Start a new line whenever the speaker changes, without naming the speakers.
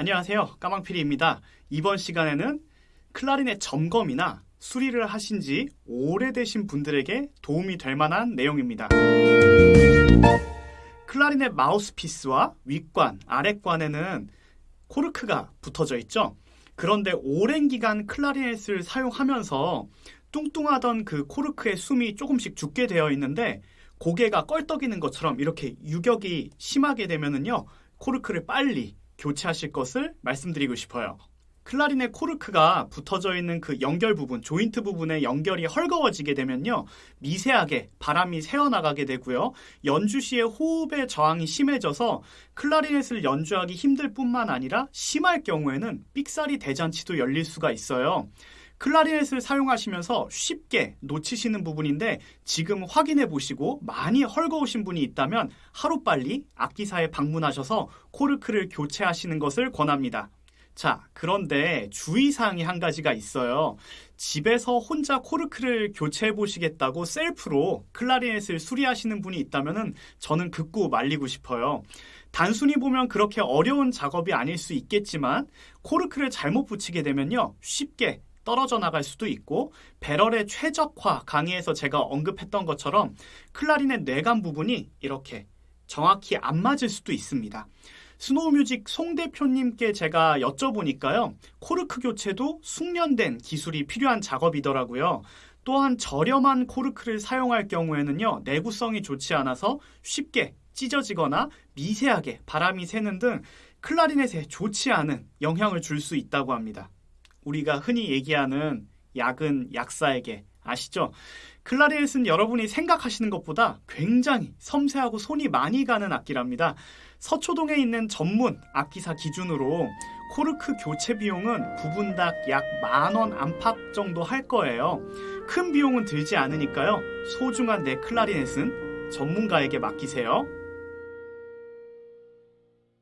안녕하세요. 까망피리입니다. 이번 시간에는 클라리넷 점검이나 수리를 하신 지 오래되신 분들에게 도움이 될 만한 내용입니다. 클라리넷 마우스피스와 윗관, 아랫관에는 코르크가 붙어져 있죠. 그런데 오랜 기간 클라리넷을 사용하면서 뚱뚱하던 그 코르크의 숨이 조금씩 죽게 되어 있는데 고개가 껄떡이는 것처럼 이렇게 유격이 심하게 되면은요 코르크를 빨리 교체하실 것을 말씀드리고 싶어요. 클라리넷 코르크가 붙어져 있는 그 연결 부분, 조인트 부분의 연결이 헐거워지게 되면요. 미세하게 바람이 새어나가게 되고요. 연주 시에 호흡의 저항이 심해져서 클라리넷을 연주하기 힘들 뿐만 아니라 심할 경우에는 삑사리 대잔치도 열릴 수가 있어요. 클라리넷을 사용하시면서 쉽게 놓치시는 부분인데 지금 확인해 보시고 많이 헐거우신 분이 있다면 하루빨리 악기사에 방문하셔서 코르크를 교체하시는 것을 권합니다. 자, 그런데 주의사항이 한 가지가 있어요. 집에서 혼자 코르크를 교체해 보시겠다고 셀프로 클라리넷을 수리하시는 분이 있다면 저는 극구 말리고 싶어요. 단순히 보면 그렇게 어려운 작업이 아닐 수 있겠지만 코르크를 잘못 붙이게 되면요. 쉽게 떨어져 나갈 수도 있고 배럴의 최적화 강의에서 제가 언급했던 것처럼 클라리넷 뇌관 부분이 이렇게 정확히 안 맞을 수도 있습니다. 스노우뮤직 송 대표님께 제가 여쭤보니까요. 코르크 교체도 숙련된 기술이 필요한 작업이더라고요. 또한 저렴한 코르크를 사용할 경우에는요. 내구성이 좋지 않아서 쉽게 찢어지거나 미세하게 바람이 새는 등 클라리넷에 좋지 않은 영향을 줄 수 있다고 합니다. 우리가 흔히 얘기하는 약은 약사에게 아시죠? 클라리넷은 여러분이 생각하시는 것보다 굉장히 섬세하고 손이 많이 가는 악기랍니다. 서초동에 있는 전문 악기사 기준으로 코르크 교체 비용은 부분당 약만 원 안팎 정도 할 거예요. 큰 비용은 들지 않으니까요. 소중한 내 클라리넷은 전문가에게 맡기세요.